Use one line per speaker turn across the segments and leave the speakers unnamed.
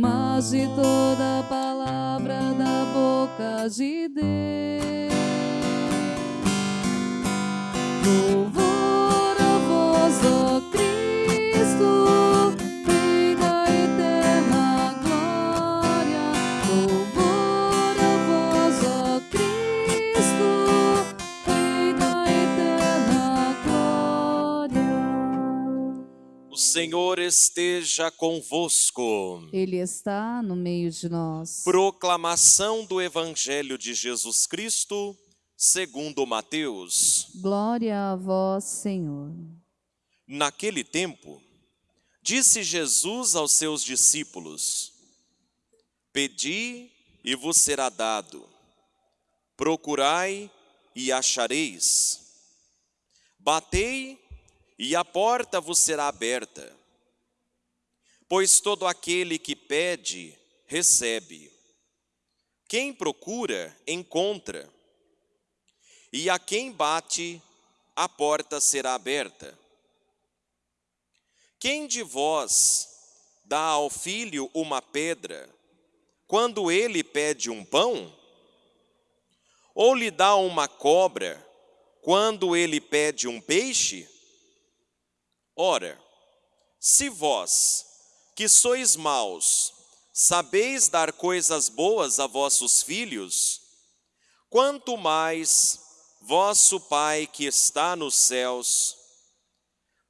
mas de toda palavra da boca de Deus.
Senhor esteja convosco.
Ele está no meio de nós.
Proclamação do Evangelho de Jesus Cristo, segundo Mateus.
Glória a vós, Senhor.
Naquele tempo, disse Jesus aos seus discípulos: Pedi e vos será dado, procurai e achareis, batei e a porta vos será aberta. Pois todo aquele que pede, recebe. Quem procura, encontra. E a quem bate, a porta será aberta. Quem de vós dá ao filho uma pedra, quando ele pede um pão? Ou lhe dá uma cobra, quando ele pede um peixe? Ora, se vós, que sois maus, sabeis dar coisas boas a vossos filhos, quanto mais vosso Pai que está nos céus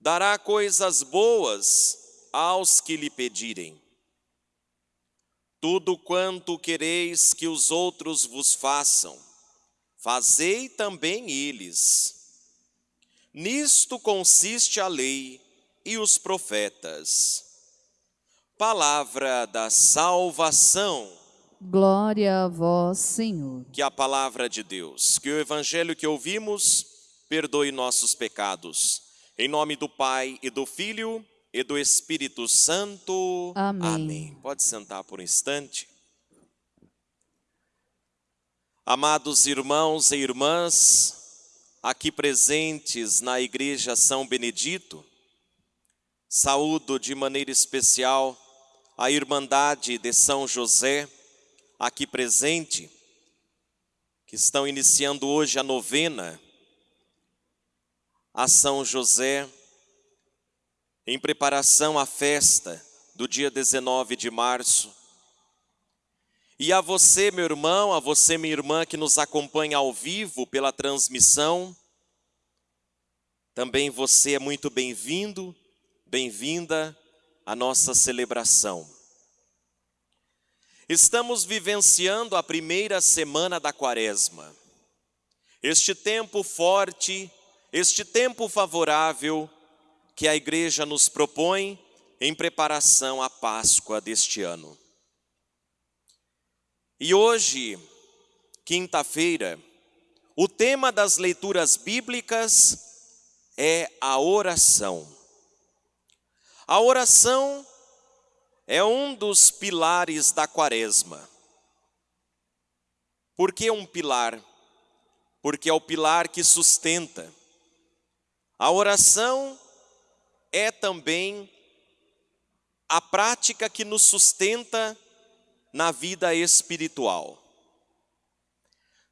dará coisas boas aos que lhe pedirem. Tudo quanto quereis que os outros vos façam, fazei também eles. Nisto consiste a lei e os profetas. Palavra da salvação.
Glória a vós, Senhor.
Que a palavra de Deus, que o evangelho que ouvimos, perdoe nossos pecados. Em nome do Pai e do Filho e do Espírito Santo.
Amém.
Pode sentar por um instante. Amados irmãos e irmãs, aqui presentes na Igreja São Benedito, saúdo de maneira especial a Irmandade de São José, aqui presente, que estão iniciando hoje a novena a São José, em preparação à festa do dia 19 de março. E a você, meu irmão, a você, minha irmã, que nos acompanha ao vivo pela transmissão, também você é muito bem-vindo, bem-vinda à nossa celebração. Estamos vivenciando a primeira semana da quaresma. Este tempo forte, este tempo favorável que a igreja nos propõe em preparação à Páscoa deste ano. E hoje, quinta-feira, o tema das leituras bíblicas é a oração. A oração é um dos pilares da quaresma. Por que um pilar? Porque é o pilar que sustenta. A oração é também a prática que nos sustenta na vida espiritual.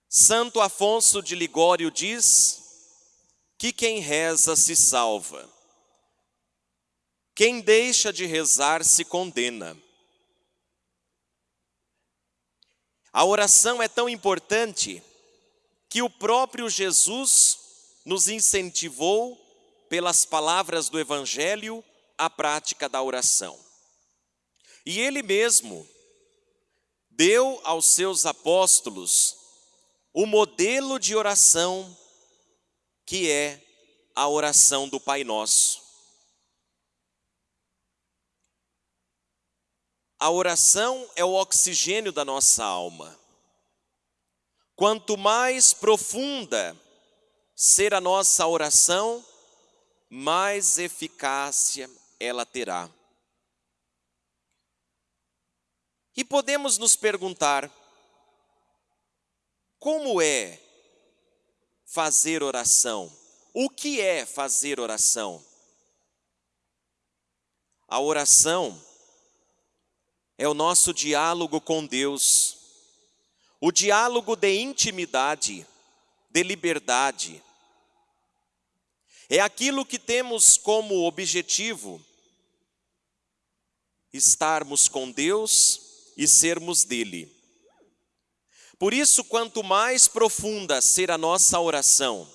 Santo Afonso de Ligório diz que quem reza se salva. Quem deixa de rezar se condena. A oração é tão importante que o próprio Jesus nos incentivou, pelas palavras do Evangelho, a prática da oração. E ele mesmo deu aos seus apóstolos o modelo de oração que é a oração do Pai Nosso. A oração é o oxigênio da nossa alma. Quanto mais profunda ser a nossa oração, mais eficácia ela terá. E podemos nos perguntar: como é fazer oração? O que é fazer oração? A oração é o nosso diálogo com Deus, o diálogo de intimidade, de liberdade. É aquilo que temos como objetivo estarmos com Deus e sermos dele. Por isso, quanto mais profunda ser a nossa oração,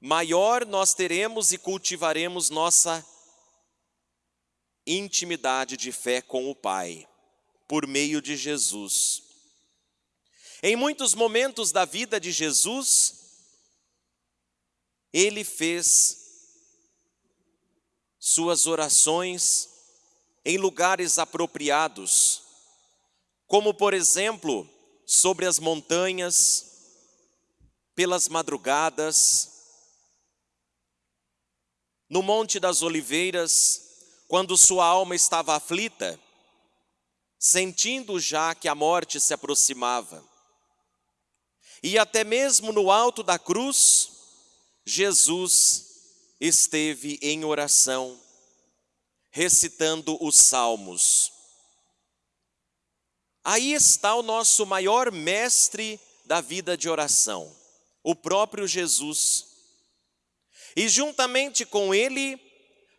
maior nós teremos e cultivaremos nossa intimidade de fé com o Pai, por meio de Jesus. Em muitos momentos da vida de Jesus, ele fez suas orações em lugares apropriados, como por exemplo, sobre as montanhas, pelas madrugadas, no Monte das Oliveiras, quando sua alma estava aflita, sentindo já que a morte se aproximava. E até mesmo no alto da cruz, Jesus esteve em oração, recitando os salmos. Aí está o nosso maior mestre da vida de oração, o próprio Jesus. E juntamente com ele,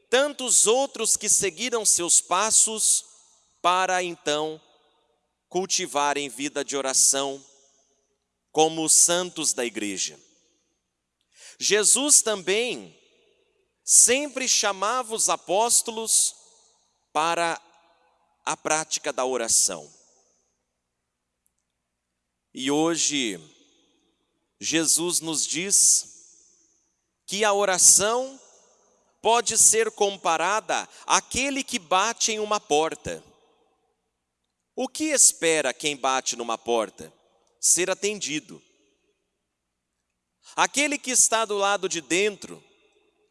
tantos outros que seguiram seus passos para então cultivarem vida de oração, como os santos da igreja. Jesus também sempre chamava os apóstolos para a prática da oração. E hoje, Jesus nos diz que a oração pode ser comparada àquele que bate em uma porta. O que espera quem bate numa porta? Ser atendido. Aquele que está do lado de dentro,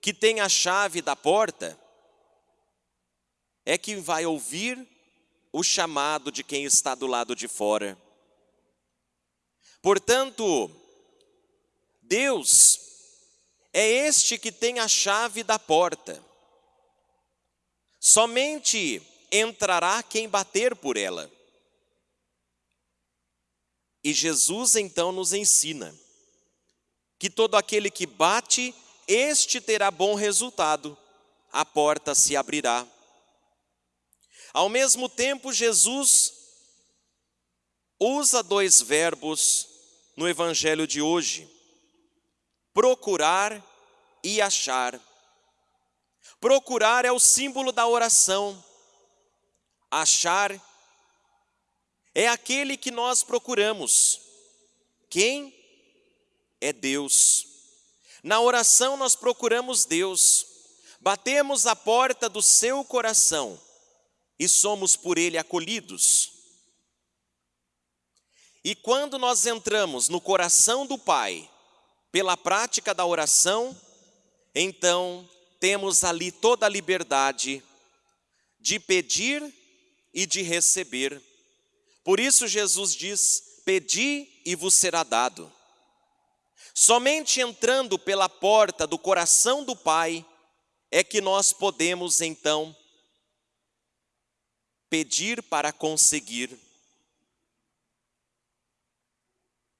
que tem a chave da porta, é que vai ouvir o chamado de quem está do lado de fora. Portanto, Deus é este que tem a chave da porta. Somente entrará quem bater por ela. E Jesus então nos ensina que todo aquele que bate, este terá bom resultado, a porta se abrirá. Ao mesmo tempo, Jesus usa dois verbos no evangelho de hoje: procurar e achar. Procurar é o símbolo da oração, achar é aquele que nós procuramos. Quem? é Deus. Na oração nós procuramos Deus, batemos a porta do seu coração e somos por ele acolhidos. E quando nós entramos no coração do Pai, pela prática da oração, então temos ali toda a liberdade de pedir e de receber. Por isso Jesus diz: Pedi e vos será dado. Somente entrando pela porta do coração do Pai é que nós podemos então pedir para conseguir.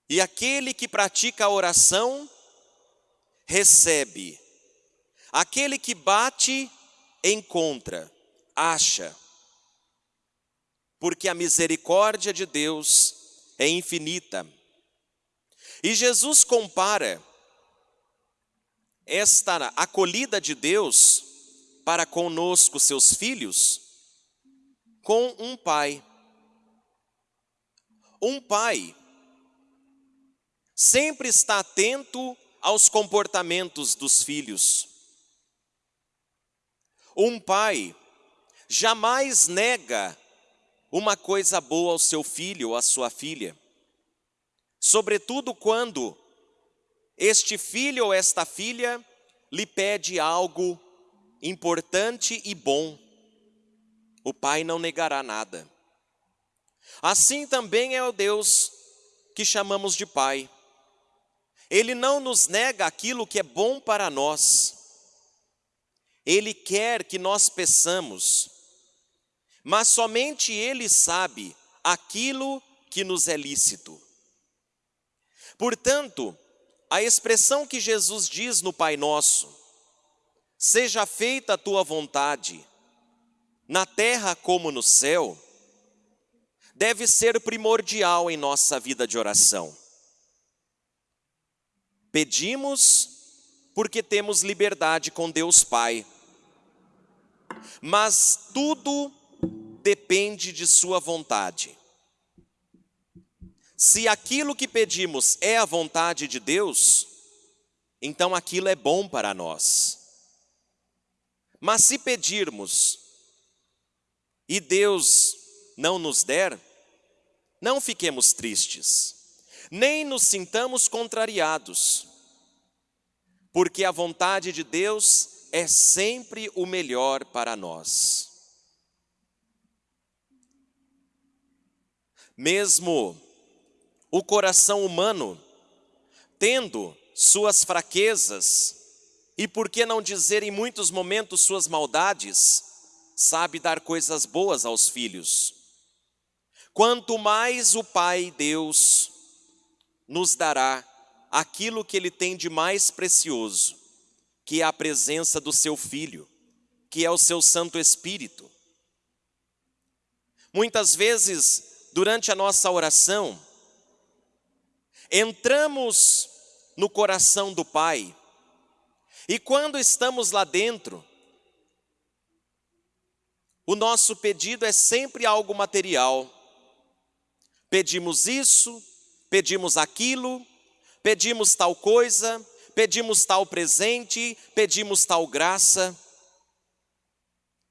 E aquele que pratica a oração recebe. Aquele que bate encontra, acha. Porque a misericórdia de Deus é infinita. E Jesus compara esta acolhida de Deus para conosco, seus filhos, com um pai. Um pai sempre está atento aos comportamentos dos filhos. Um pai jamais nega uma coisa boa ao seu filho ou à sua filha sobretudo quando este filho ou esta filha lhe pede algo importante e bom, o pai não negará nada. Assim também é o Deus que chamamos de Pai. Ele não nos nega aquilo que é bom para nós. Ele quer que nós peçamos. mas somente Ele sabe aquilo que nos é lícito. Portanto, a expressão que Jesus diz no Pai Nosso, seja feita a tua vontade, na terra como no céu, deve ser primordial em nossa vida de oração. Pedimos porque temos liberdade com Deus Pai, mas tudo depende de Sua vontade. Se aquilo que pedimos é a vontade de Deus, então aquilo é bom para nós. Mas se pedirmos e Deus não nos der, não fiquemos tristes, nem nos sintamos contrariados, porque a vontade de Deus é sempre o melhor para nós. Mesmo o coração humano, tendo suas fraquezas, e por que não dizer em muitos momentos suas maldades, sabe dar coisas boas aos filhos. Quanto mais o Pai Deus nos dará aquilo que Ele tem de mais precioso, que é a presença do Seu Filho, que é o Seu Santo Espírito. Muitas vezes, durante a nossa oração, entramos no coração do Pai, e quando estamos lá dentro, o nosso pedido é sempre algo material. Pedimos isso, pedimos aquilo, pedimos tal coisa, pedimos tal presente, pedimos tal graça,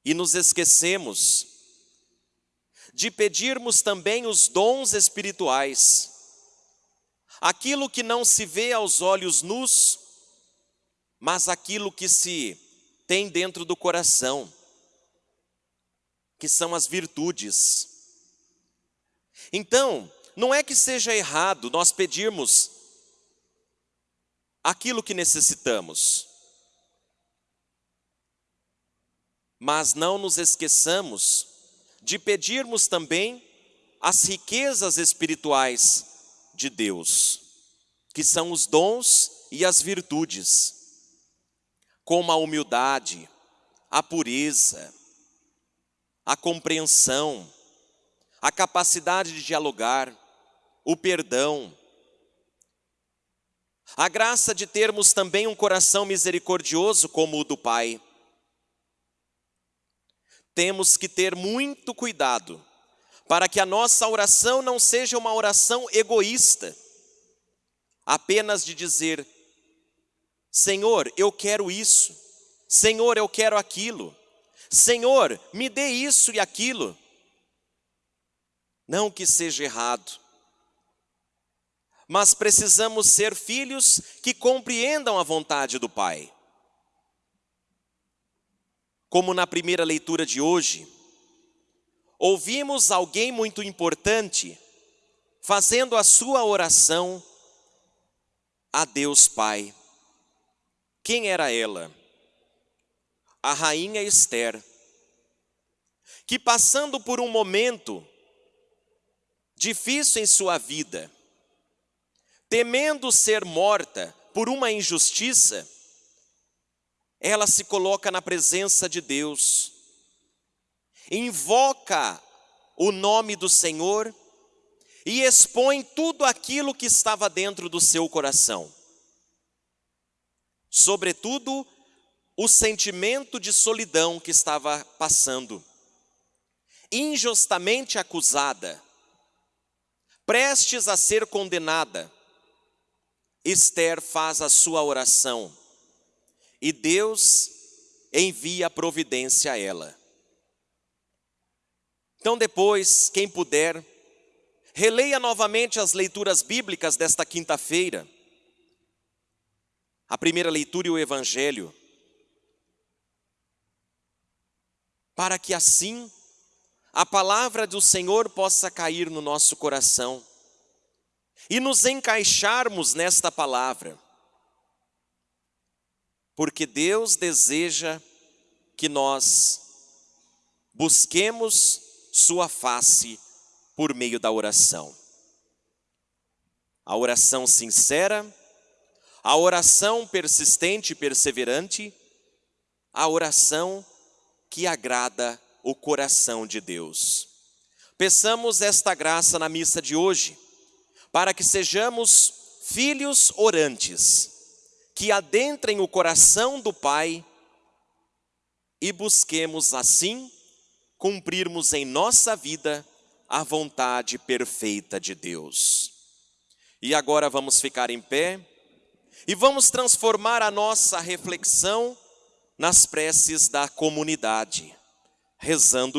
e nos esquecemos de pedirmos também os dons espirituais aquilo que não se vê aos olhos nus, mas aquilo que se tem dentro do coração, que são as virtudes. Então, não é que seja errado nós pedirmos aquilo que necessitamos, mas não nos esqueçamos de pedirmos também as riquezas espirituais de Deus, que são os dons e as virtudes, como a humildade, a pureza, a compreensão, a capacidade de dialogar, o perdão, a graça de termos também um coração misericordioso como o do Pai. Temos que ter muito cuidado para que a nossa oração não seja uma oração egoísta, apenas de dizer: Senhor, eu quero isso, Senhor, eu quero aquilo, Senhor, me dê isso e aquilo. Não que seja errado, mas precisamos ser filhos que compreendam a vontade do Pai. Como na primeira leitura de hoje, ouvimos alguém muito importante fazendo a sua oração a Deus Pai. Quem era ela? A rainha Esther, que passando por um momento difícil em sua vida, temendo ser morta por uma injustiça, ela se coloca na presença de Deus invoca o nome do Senhor e expõe tudo aquilo que estava dentro do seu coração. Sobretudo, o sentimento de solidão que estava passando. Injustamente acusada, prestes a ser condenada, Esther faz a sua oração e Deus envia a providência a ela. Então, depois, quem puder, releia novamente as leituras bíblicas desta quinta-feira. A primeira leitura e o Evangelho. Para que assim a palavra do Senhor possa cair no nosso coração e nos encaixarmos nesta palavra. Porque Deus deseja que nós busquemos Sua face por meio da oração. A oração sincera, a oração persistente e perseverante, a oração que agrada o coração de Deus. Peçamos esta graça na missa de hoje, para que sejamos filhos orantes, que adentrem o coração do Pai e busquemos assim cumprirmos em nossa vida a vontade perfeita de Deus. E agora vamos ficar em pé e vamos transformar a nossa reflexão nas preces da comunidade, rezando